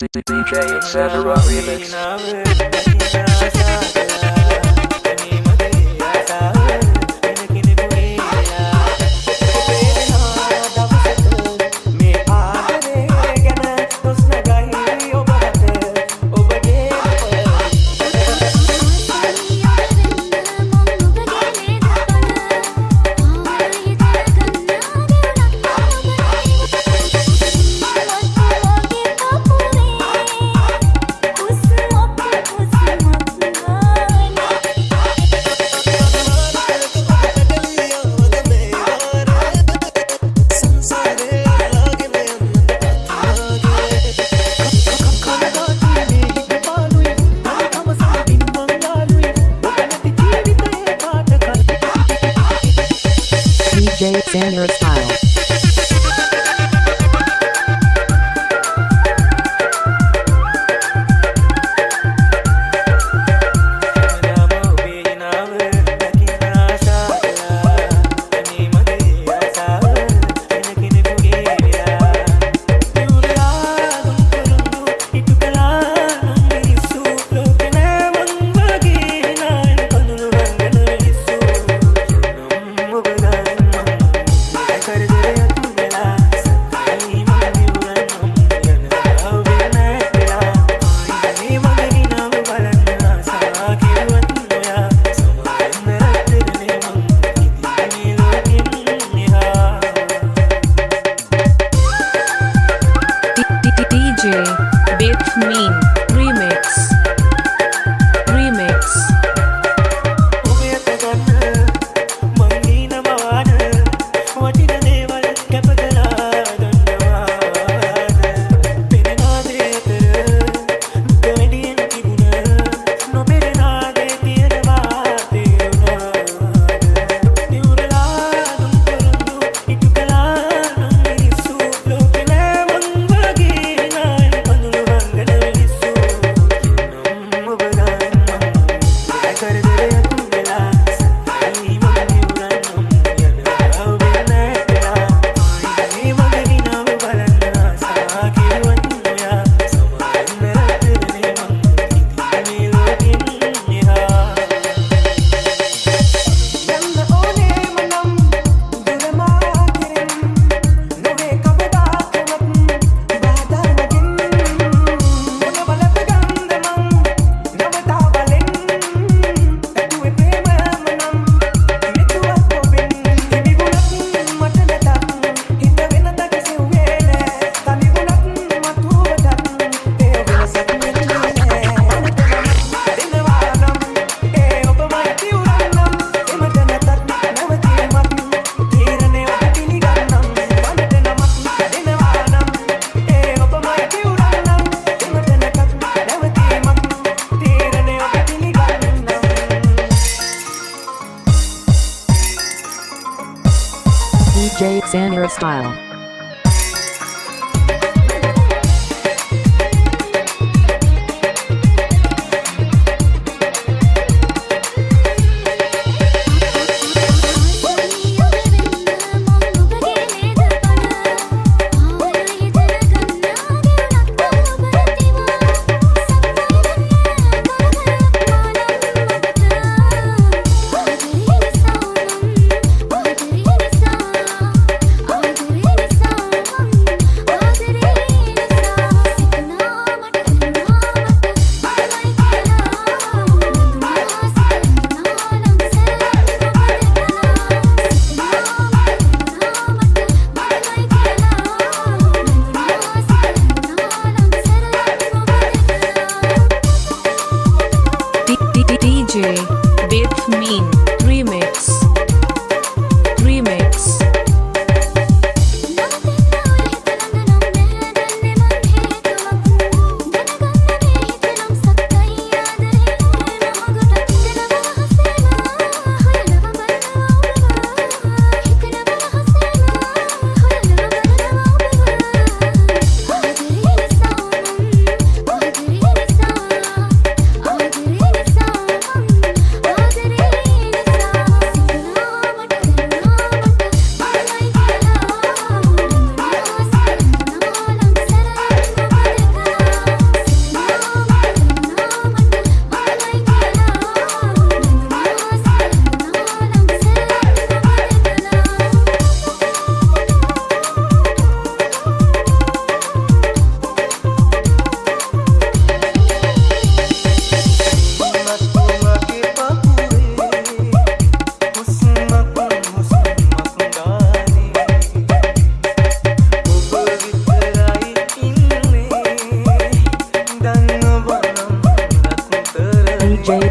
DJ etc. Remix. Jay Samuel style.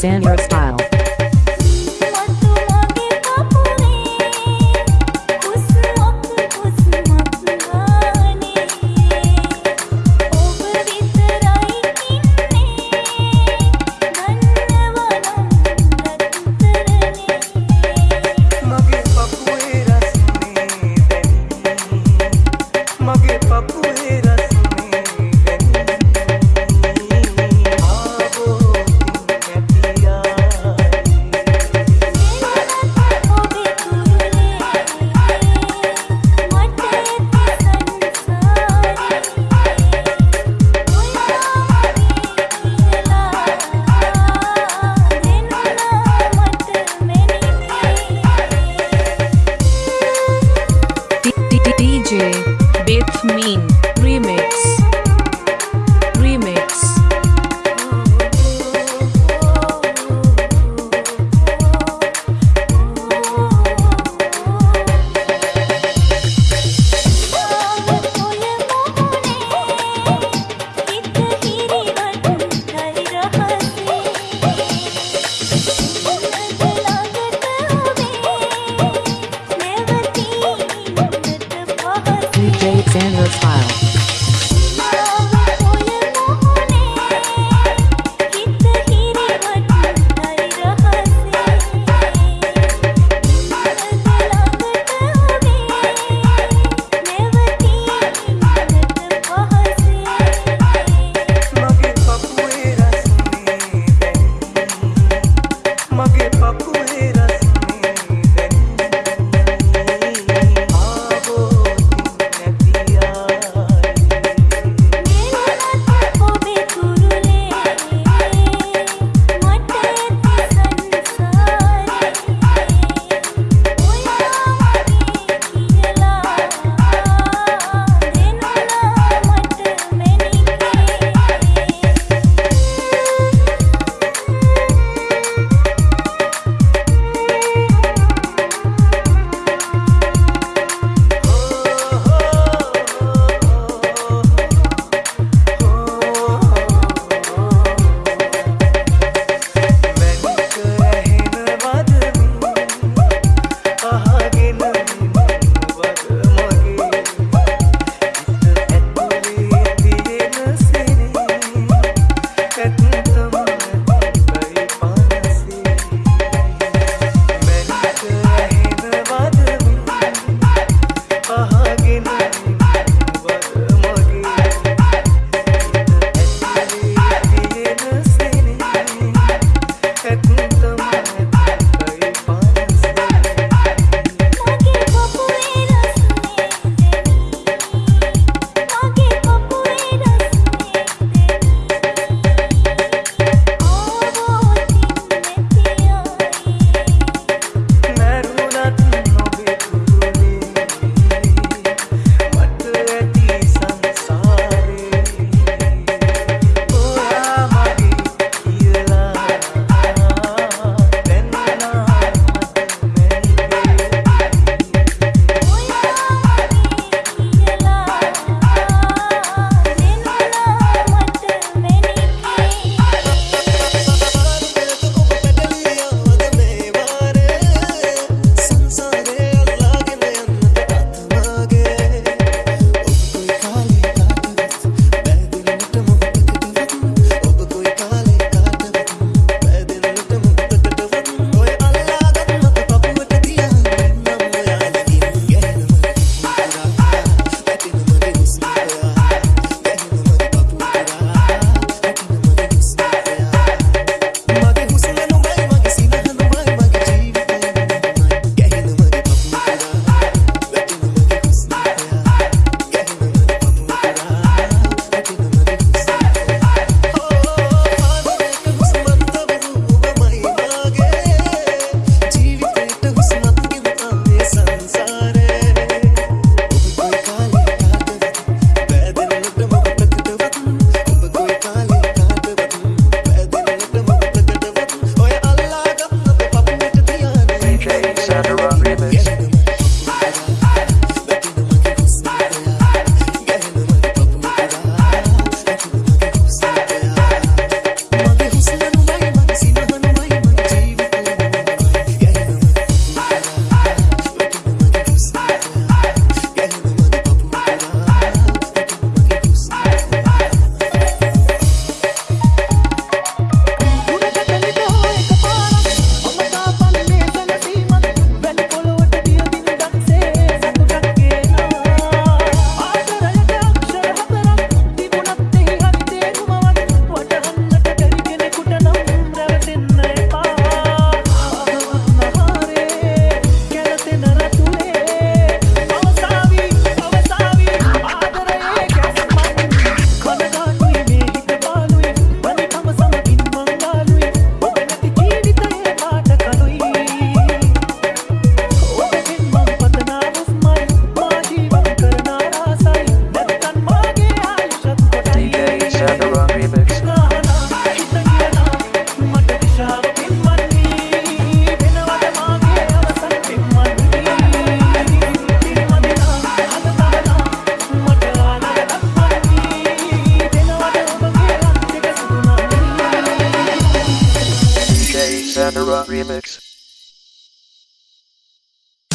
San Rosa.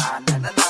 na na na na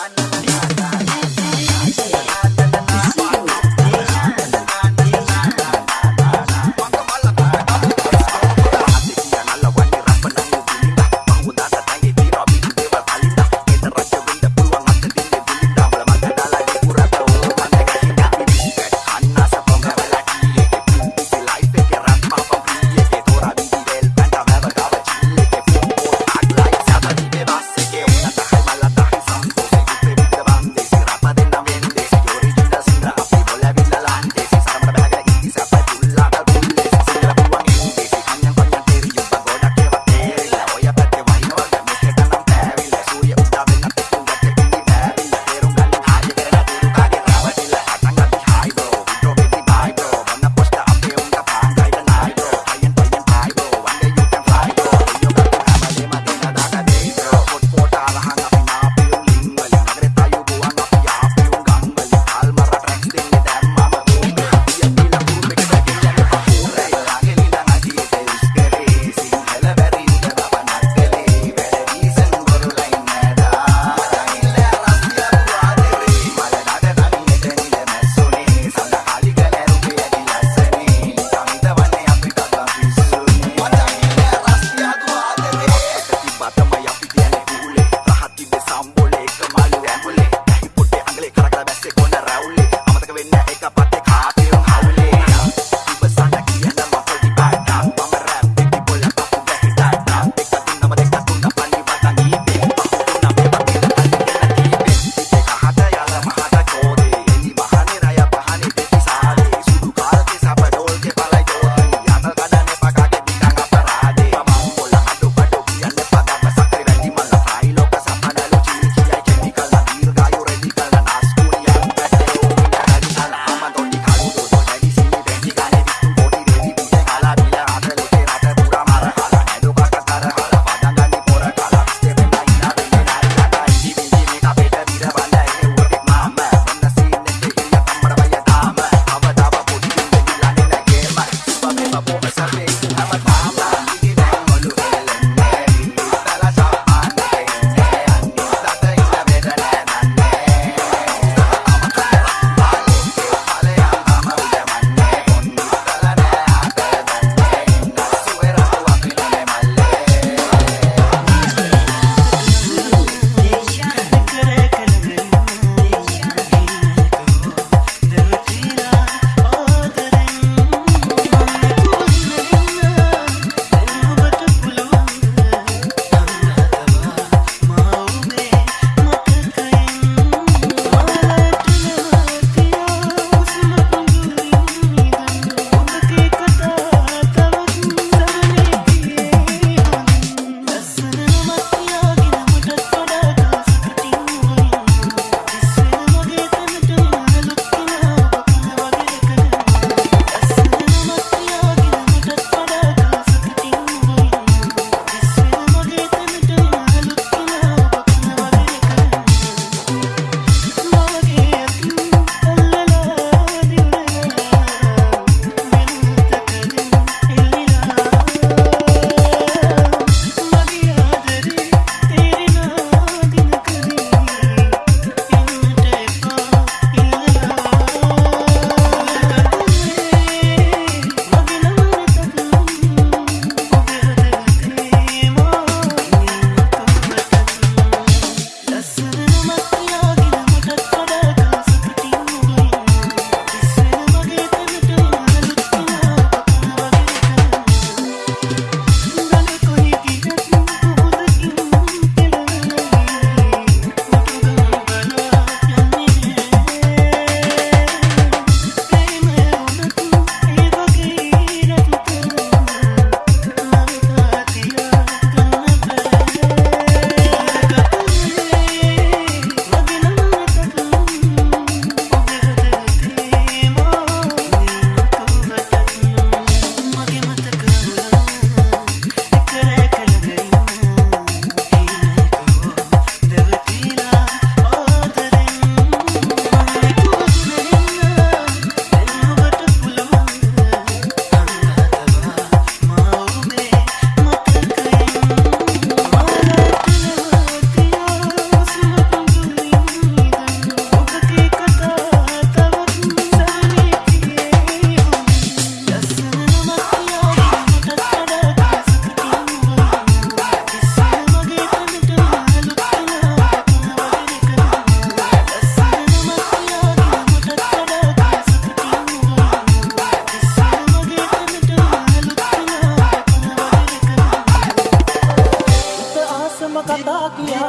आत्मकथा किया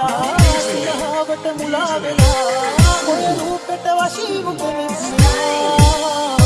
सिहावट मुला बेला कोई रूप तवा शिव को मिला